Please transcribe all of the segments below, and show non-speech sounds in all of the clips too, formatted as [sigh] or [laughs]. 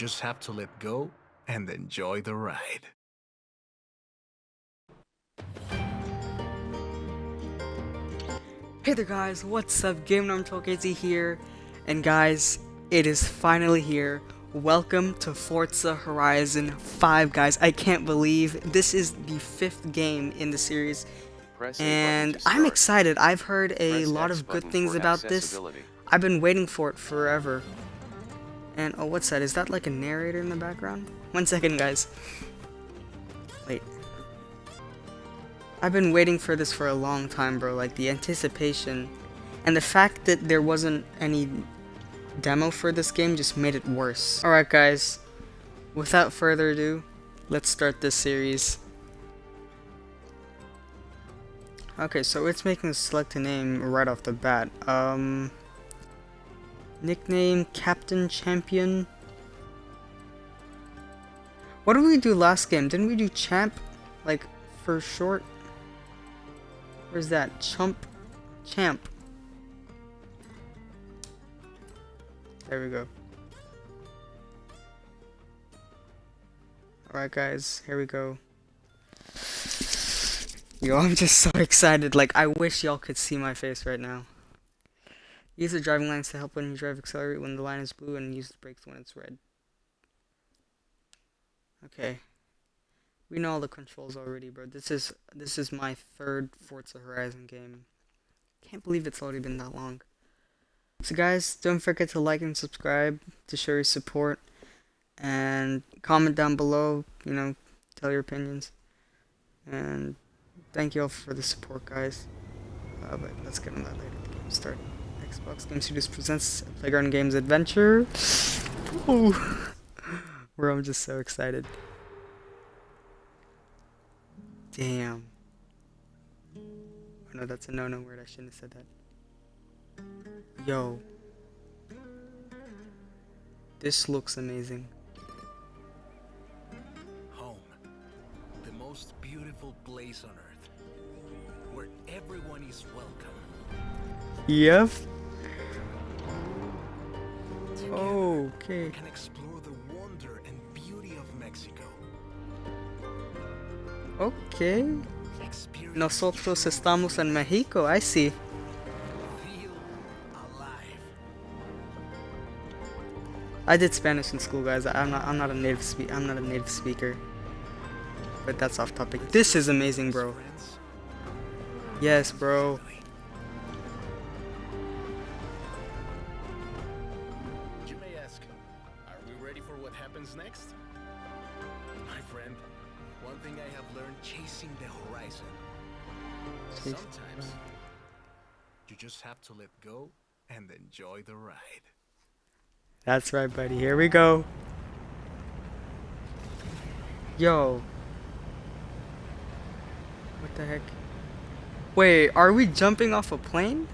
just have to let go and enjoy the ride. Hey there guys, what's up? Game Norm KZ here, and guys, it is finally here. Welcome to Forza Horizon 5, guys. I can't believe this is the fifth game in the series, Press and I'm excited. I've heard a Press lot of good things about this. I've been waiting for it forever. And oh, what's that? Is that like a narrator in the background? One second, guys. Wait. I've been waiting for this for a long time, bro. Like the anticipation and the fact that there wasn't any demo for this game just made it worse. Alright, guys. Without further ado, let's start this series. Okay, so it's making select a name right off the bat. Um, nickname Captain Champion. What did we do last game? Didn't we do Champ, like for short? Where's that? Chump, Champ. There we go. Alright guys, here we go. Yo, I'm just so [laughs] excited. Like, I wish y'all could see my face right now. Use the driving lines to help when you drive accelerate when the line is blue and use the brakes when it's red. Okay. We know all the controls already, bro. This is this is my third Forza Horizon game. Can't believe it's already been that long. So guys, don't forget to like and subscribe to show your support and comment down below, you know, tell your opinions. And thank you all for the support, guys. Uh, but let's get on that later. The game start. Xbox Game Studios presents Playground Games Adventure. Ooh. Bro, I'm just so excited. Damn. Oh no, that's a no-no word. I shouldn't have said that. Yo. This looks amazing. Home. The most beautiful place on earth. Where everyone is welcome. Yep. Together, Okay. we can explore the wonder and beauty of Mexico. Okay. Nosotros estamos en Mexico. I see. I did Spanish in school, guys. I'm not. I'm not a native speak. I'm not a native speaker. But that's off topic. This is amazing, bro. Yes, bro. Enjoy the ride. That's right, buddy. Here we go. Yo. What the heck? Wait, are we jumping off a plane?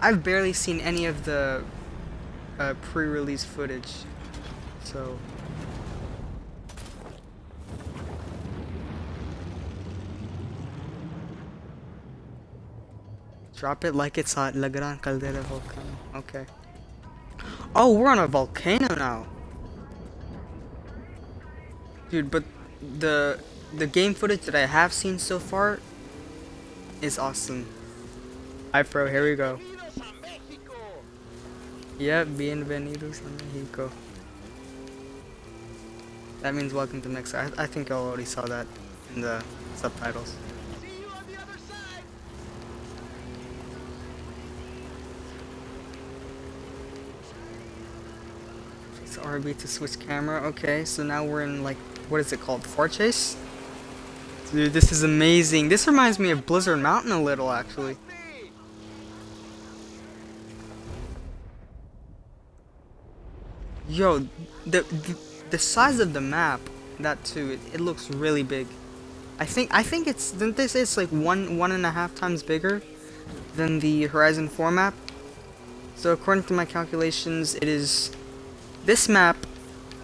I've barely seen any of the uh, pre-release footage. So Drop it like it's hot. La Gran Caldera Volcano. Okay. Oh, we're on a volcano now. Dude, but the the game footage that I have seen so far is awesome. Alright, bro, here we go. Yep, bienvenidos a Mexico. That means welcome to Mexico. I, I think I already saw that in the subtitles. RB to switch camera. Okay, so now we're in like, what is it called? Fort Chase? Dude, this is amazing. This reminds me of Blizzard Mountain a little, actually. Yo, the, the, the size of the map, that too, it, it looks really big. I think I think it's didn't they say it's like one one and a half times bigger than the Horizon 4 map? So according to my calculations, it is this map,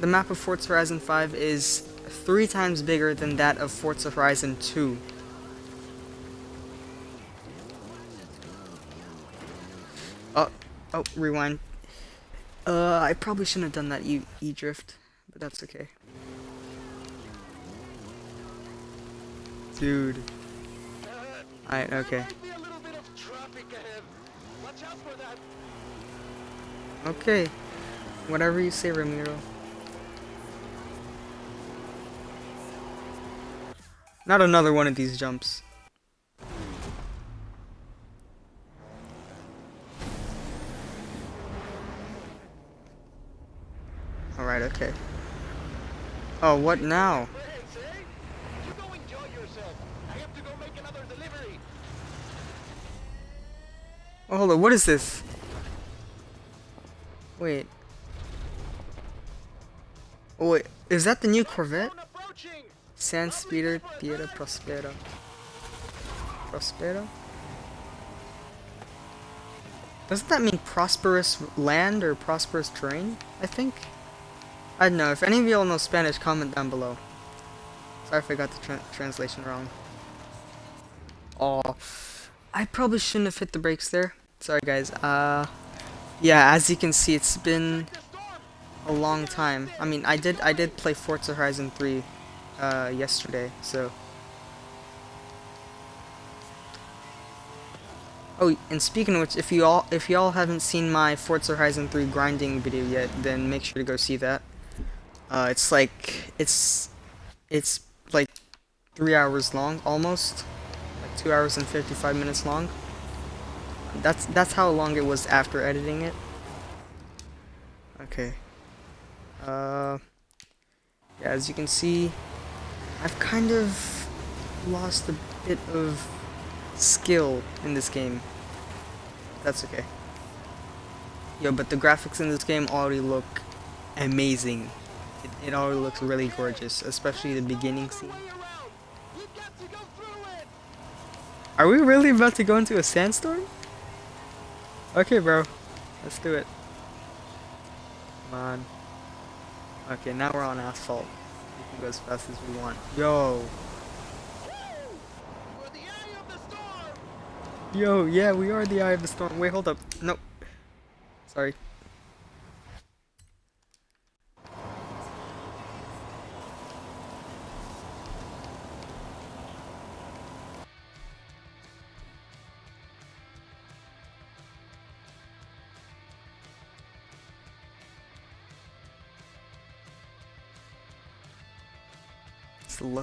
the map of Forza Horizon 5, is three times bigger than that of Forza Horizon 2. Oh, oh, rewind. Uh, I probably shouldn't have done that E, e drift, but that's okay. Dude. Alright, okay. Okay. Whatever you say, Ramiro. Not another one of these jumps. Alright, okay. Oh, what now? Oh, hold on, what is this? Wait. Oh wait, is that the new Corvette? Sand Speeder Tierra Prospera. Prospera? Doesn't that mean prosperous land or prosperous terrain? I think. I don't know. If any of y'all know Spanish, comment down below. Sorry if I got the tra translation wrong. Oh, I probably shouldn't have hit the brakes there. Sorry guys. Uh, yeah, as you can see, it's been a long time. I mean, I did I did play Forza Horizon 3 uh, yesterday, so. Oh, and speaking of which, if you all if y'all haven't seen my Forza Horizon 3 grinding video yet, then make sure to go see that. Uh, it's like it's it's like three hours long, almost like two hours and 55 minutes long. That's that's how long it was after editing it. Okay. Uh, yeah, as you can see, I've kind of lost a bit of skill in this game. That's okay. Yo, but the graphics in this game already look amazing. It, it already looks really gorgeous, especially the beginning scene. Are we really about to go into a sandstorm? Okay, bro. Let's do it. Come on. Okay, now we're on asphalt. We can go as fast as we want. Yo! Yo, yeah, we are the eye of the storm. Wait, hold up. Nope. Sorry.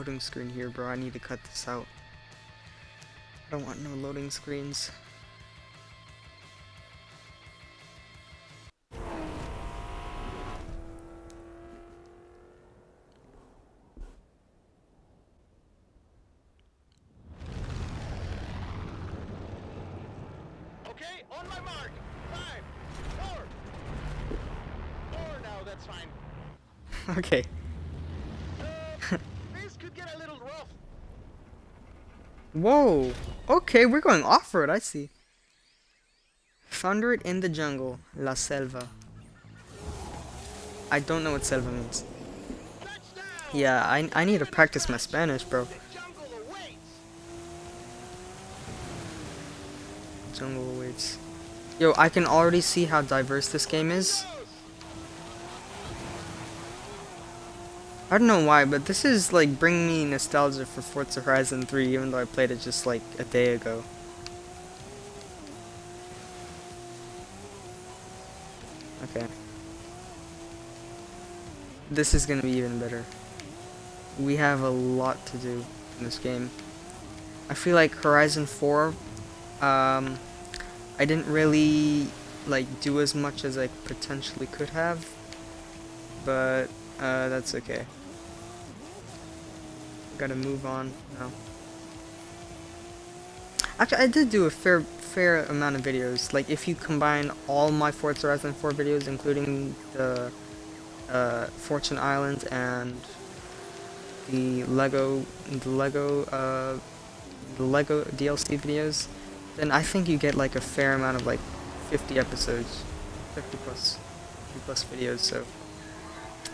Loading screen here, bro. I need to cut this out. I don't want no loading screens. Whoa. Okay, we're going off-road, I see. It in the jungle. La Selva. I don't know what selva means. Yeah, I, I need to practice my Spanish, bro. Jungle awaits. Yo, I can already see how diverse this game is. I don't know why, but this is like bringing me nostalgia for Forza Horizon 3, even though I played it just like a day ago. Okay. This is gonna be even better. We have a lot to do in this game. I feel like Horizon 4, um, I didn't really like do as much as I potentially could have, but uh, that's okay. Gotta move on now. Actually, I did do a fair fair amount of videos. Like, if you combine all my Forza Horizon 4 videos, including the uh, Fortune Islands and the Lego, the Lego, uh, the Lego DLC videos, then I think you get like a fair amount of like 50 episodes, 50 plus, 50 plus videos. So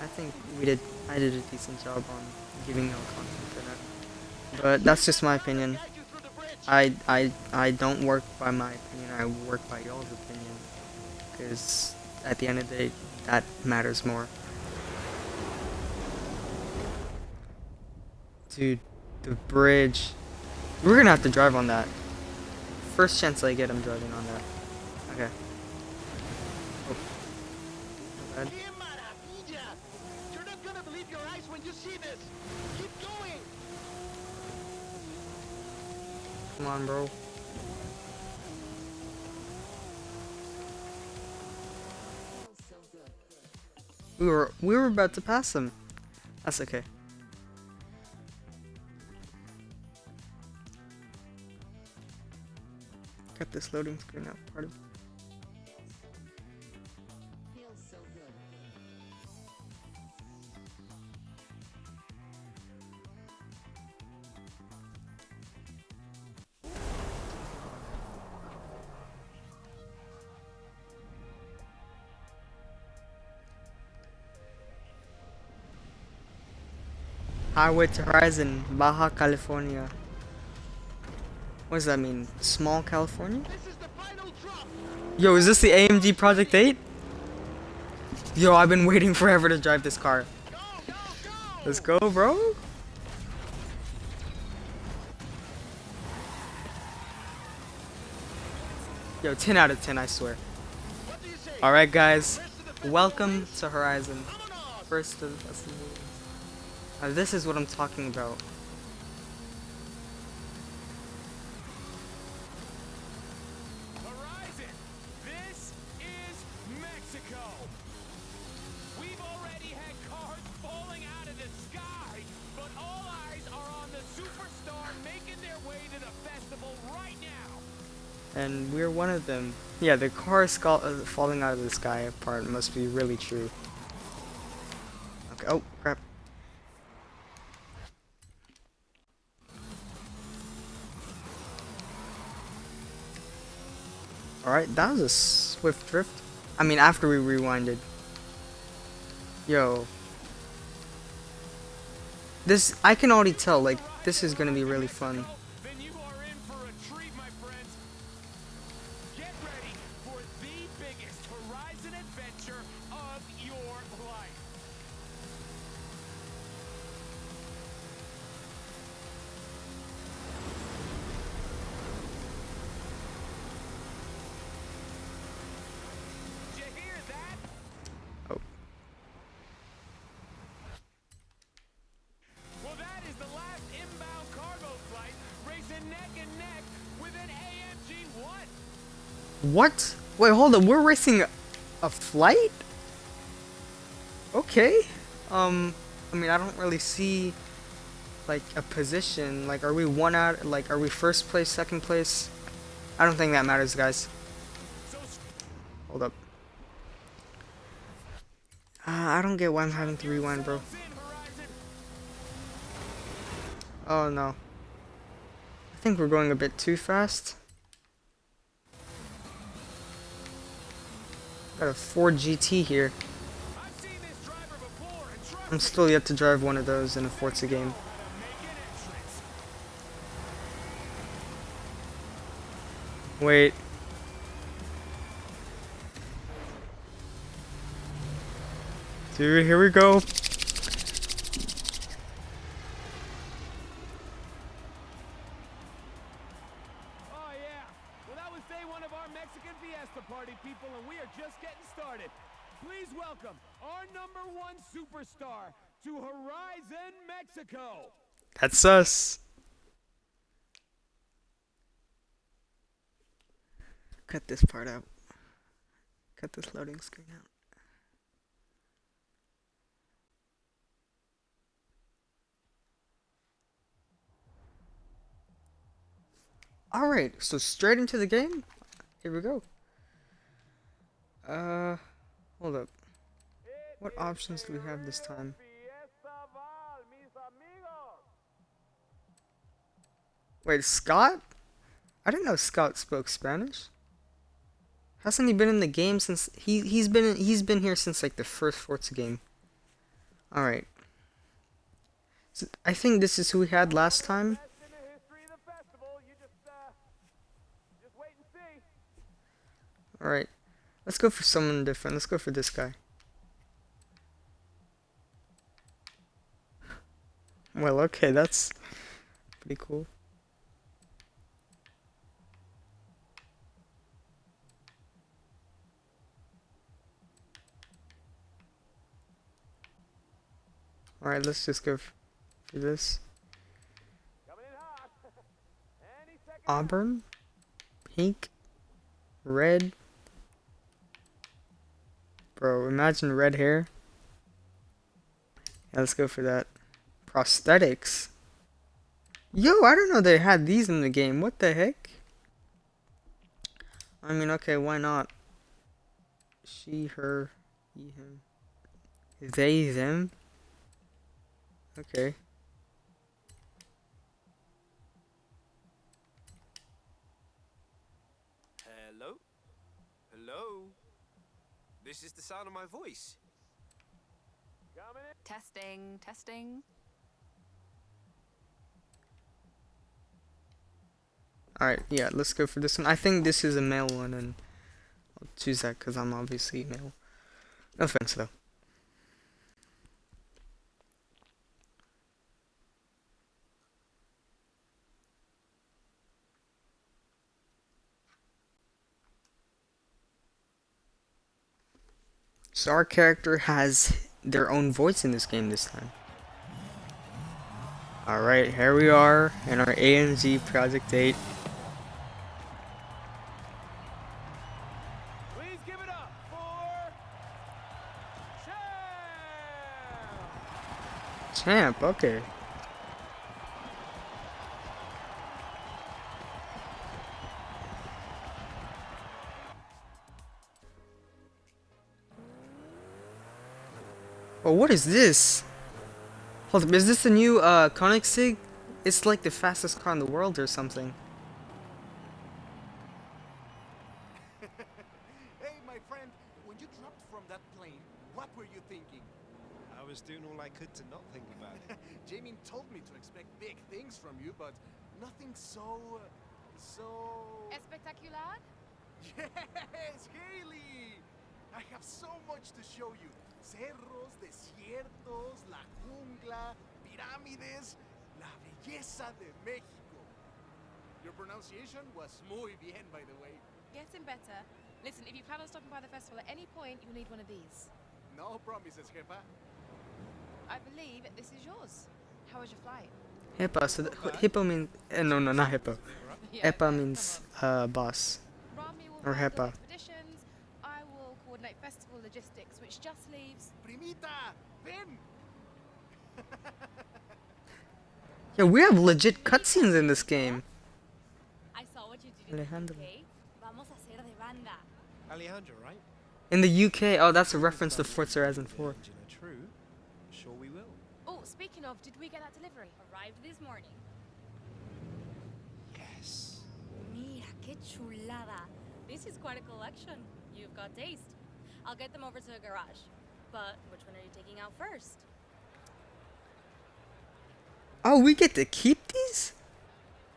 I think we did, I did a decent job on giving you all content. But that's just my opinion. I, I, I don't work by my opinion, I work by y'all's opinion. Because at the end of the day, that matters more. Dude, the bridge. We're gonna have to drive on that. First chance I get, I'm driving on that. Okay. Oh. Bad. You're not gonna believe your eyes when you see this. Keep going. Come on, bro. We were we were about to pass him. That's okay. Got this loading screen out part of Highway to Horizon, Baja California. What does that mean? Small California? This is the final drop. Yo, is this the AMG Project 8? Yo, I've been waiting forever to drive this car. Go, go, go. Let's go, bro. Yo, 10 out of 10, I swear. What do you say? Alright, guys. Rest of the festival Welcome to Horizon. First of uh, This is what I'm talking about. Horizon, this is Mexico. We've already had cars falling out of the sky, but all eyes are on the superstar making their way to the festival right now. And we're one of them. Yeah, the car skull uh, falling out of the sky part must be really true. Okay. Oh, crap. That was a swift drift. I mean, after we rewinded. Yo. This, I can already tell, like, this is gonna be really fun. What? Wait, hold on. We're racing a, flight? Okay. Um, I mean, I don't really see like a position. Like, are we one out? Like, are we first place, second place? I don't think that matters, guys. Hold up. Uh, I don't get why I'm having to rewind, bro. Oh no. I think we're going a bit too fast. Got a Ford GT here. I'm still yet to drive one of those in a Forza game. Wait. Dude, here we go. People, and we are just getting started. Please welcome our number one superstar to Horizon Mexico. That's us. Cut this part out. Cut this loading screen out. Alright, so straight into the game. Here we go. Uh, hold up. What options do we have this time? Wait, Scott? I didn't know Scott spoke Spanish. Hasn't he been in the game since he he's been he's been here since like the first Forza game. All right. So I think this is who we had last time. All right. Let's go for someone different. Let's go for this guy. Well, okay, that's pretty cool. Alright, let's just go for this. [laughs] Auburn? Pink? Red? Bro, imagine red hair. Yeah, let's go for that. Prosthetics? Yo, I don't know they had these in the game. What the heck? I mean, okay, why not? She, her, he, him. They, them? Okay. This is the sound of my voice. Testing, testing. Alright, yeah, let's go for this one. I think this is a male one, and I'll choose that because I'm obviously male. No offense, though. So our character has their own voice in this game this time. Alright, here we are in our AMG Project 8. Please give it up for Champ. Champ, okay. Oh, what is this? Hold up, is this the new uh, Koenigsegg? It's like the fastest car in the world or something. [laughs] Hey, my friend, when you dropped from that plane, what were you thinking? I was doing all I could to not think about it. [laughs] Jamie told me to expect big things from you, but nothing so. so. Espectacular? [laughs] Yes, Haley! I have so much to show you. Cerros, desiertos, la jungla, pirámides, la belleza de México. Your pronunciation was muy bien, by the way. Getting better. Listen, if you plan on stopping by the festival at any point, you'll need one of these. No promises, jefa. I believe this is yours. How was your flight? Hippo, so the, hippo means, uh, no, no, not hippo. [laughs] Yeah, Epa means on. uh, boss. Or handle HEPA. expeditions. I will coordinate festival logistics, which just leaves. Primita, ven! [laughs] Yeah, we have legit cutscenes in this game. I saw what you did Alejandro. the Vamos a hacer de banda. Alejandro, right? In the UK, oh, that's a reference to Forza Horizon 4. True. Sure we will. Oh, speaking of, did we get that delivery? Arrived this morning. Yes. Mira, qué chulada. This is quite a collection. You've got taste. I'll get them over to the garage. But which one are you taking out first? Oh, we get to keep these?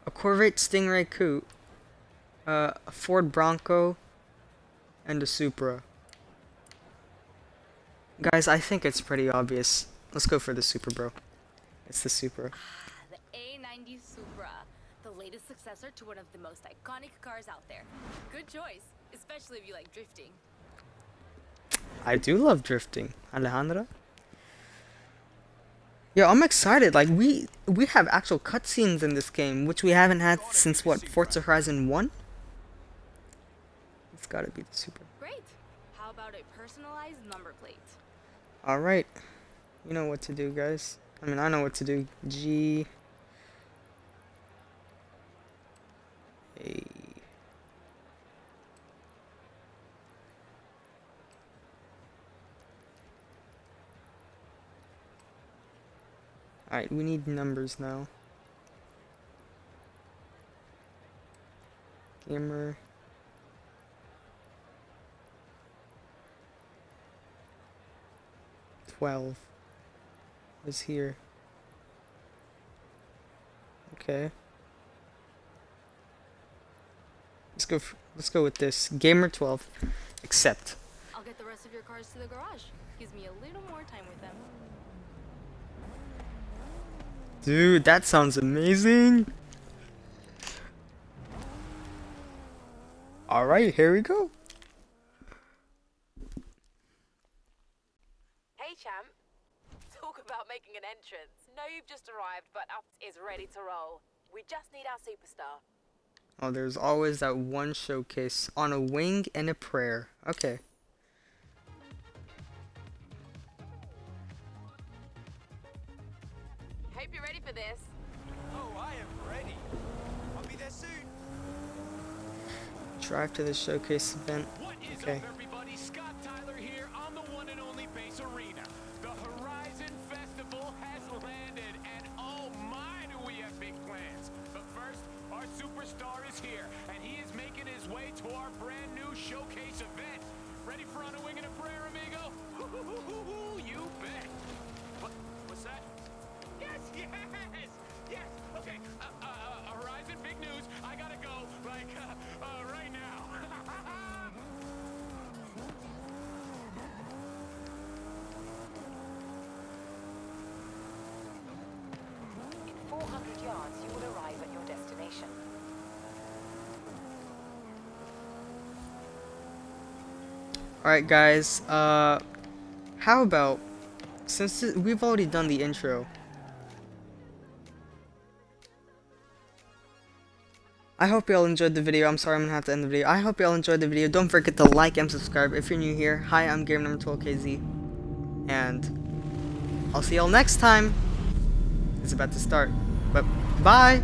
A Corvette Stingray Coupe, uh, a Ford Bronco, and a Supra. Guys, I think it's pretty obvious. Let's go for the Supra, bro. It's the Supra. The A90 Supra, the latest successor to one of the most iconic cars out there. Good choice, especially if you like drifting. I do love drifting, Alejandra. Yeah, I'm excited. Like we we have actual cutscenes in this game, which we haven't had since what Forza Horizon One. It's gotta be the Supra. Great. How about a personalized number plate? All right, you know what to do, guys. I mean, I know what to do. G. Alright, we need numbers now. Gamer. Twelve is here. Okay. Let's go. let's go with this. Gamer twelve. Accept. I'll get the rest of your cars to the garage. Gives me a little more time with them. Dude, that sounds amazing. Alright, here we go. Hey, champ. Talk about making an entrance. No, you've just arrived, but Ups [laughs] is ready to roll. We just need our superstar. Oh, there's always that one showcase on a wing and a prayer. Okay. Hope you're ready for this. Oh, I am ready. I'll be there soon. Drive to the showcase event. What is Okay. Alright, guys. Uh, how about since we've already done the intro. I hope y'all enjoyed the video. I'm sorry I'm gonna have to end the video. I hope y'all enjoyed the video. Don't forget to like and subscribe if you're new here. Hi, I'm Game Number 12KZ. And I'll see y'all next time. It's about to start. But bye!